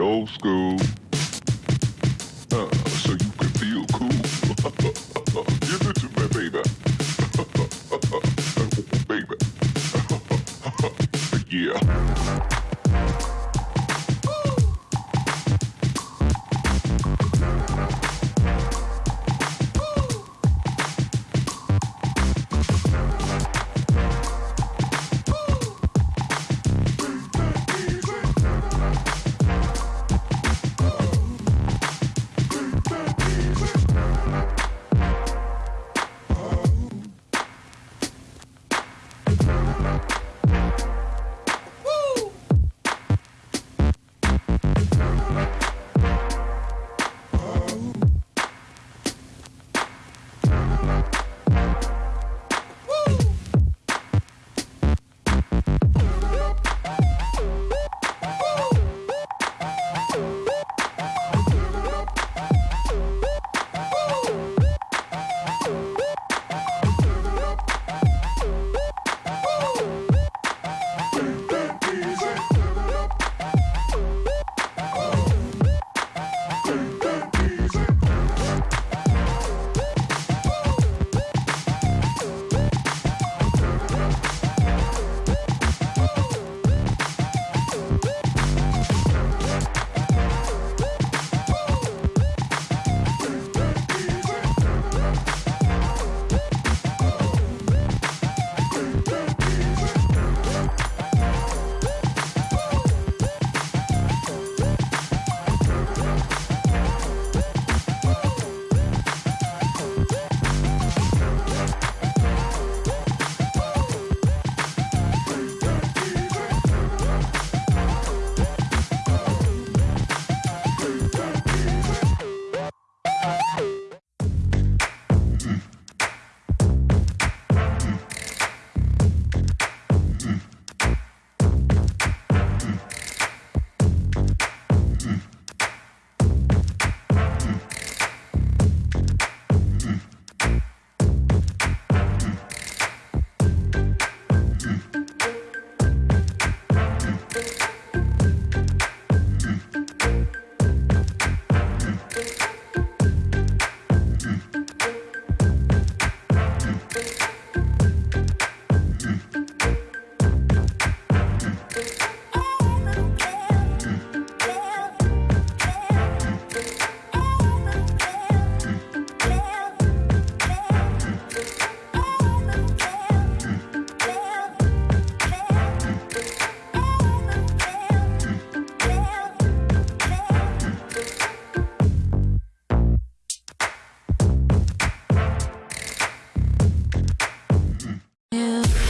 old school. Uh, so you can feel cool. Give it to baby. baby. yeah. Yeah.